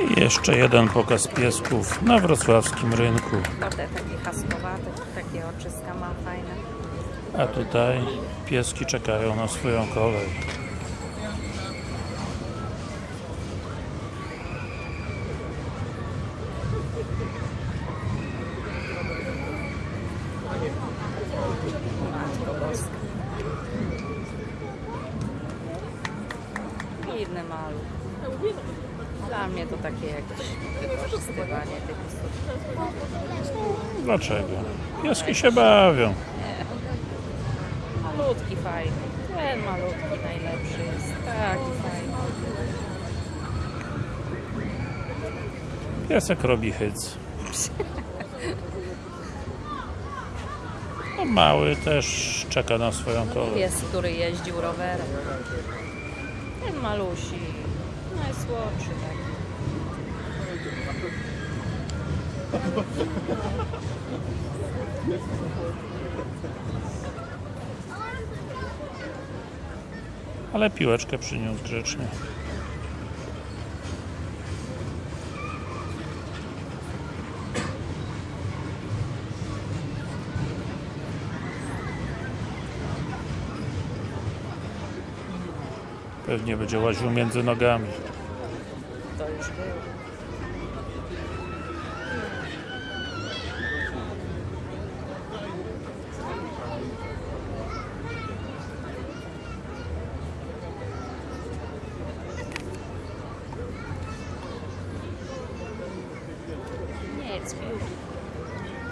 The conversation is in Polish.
I jeszcze jeden pokaz piesków na wrocławskim rynku. Takie haskowate, takie oczyska fajne. A tutaj pieski czekają na swoją kolej. Inny maluch. Dla mnie to takie jakieś wykorzystywanie tych istot. Dlaczego? Pieski się bawią. Malutki fajny. Ten malutki najlepszy jest. Taki fajny. Piesek robi hyc. A mały też czeka na swoją kolej. Pies, który jeździł rowerem. Ten malusi. Najsłodszy taki. Ale piłeczkę przyniósł grzecznie. Pewnie będzie łaził między nogami. Yeah, it's beautiful.